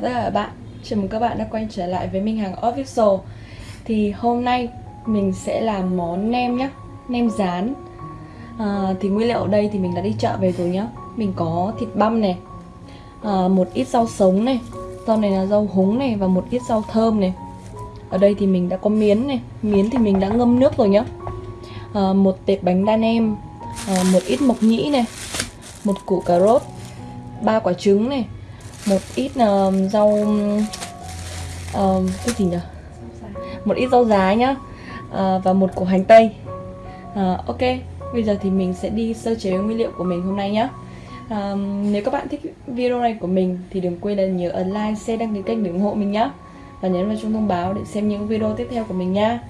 Xin chào tất cả các bạn. Chào mừng các bạn đã quay trở lại với Minh Hằng Official. Thì hôm nay mình sẽ làm món nem nhá Nem rán. À, Thì nguyên liệu ở đây thì mình đã đi chợ về rồi nhá. Mình có thịt băm này à, Một ít rau sống này Rau này là rau húng này và một ít rau thơm này. Ở đây thì mình đã có miến này Miến thì mình đã ngâm nước rồi nhá. À, Một tệp bánh đa nem à, Một ít mộc nhĩ này Một củ cà rốt ba quả trứng này một ít uh, rau uh, cái gì nhỉ? Một ít rau giá nhá. Uh, và một củ hành tây. Uh, ok. Bây giờ thì mình sẽ đi sơ chế nguyên liệu của mình hôm nay nhá. Uh, nếu các bạn thích video này của mình thì đừng quên là nhớ ấn like share đăng ký kênh để ủng hộ mình nhá. Và nhấn vào chuông thông báo để xem những video tiếp theo của mình nha.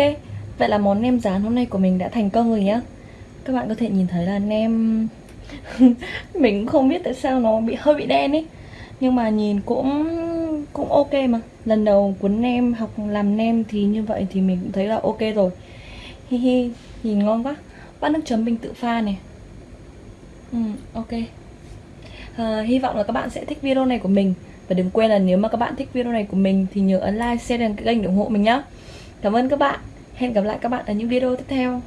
Ok vậy là món nem rán hôm nay của mình đã thành công rồi nhá. Các bạn có thể nhìn thấy là nem mình cũng không biết tại sao nó bị hơi bị đen ấy. Nhưng mà nhìn cũng cũng ok mà. Lần đầu cuốn nem học làm nem thì như vậy thì mình cũng thấy là ok rồi. Hi hi nhìn ngon quá. Bát nước chấm mình tự pha này. Ừ, ok. À, hy vọng là các bạn sẽ thích video này của mình. Và đừng quên là nếu mà các bạn thích video này của mình thì nhớ ấn like, share đăng ký kênh để ủng hộ mình nhé Cảm ơn các bạn. Hẹn gặp lại các bạn ở những video tiếp theo.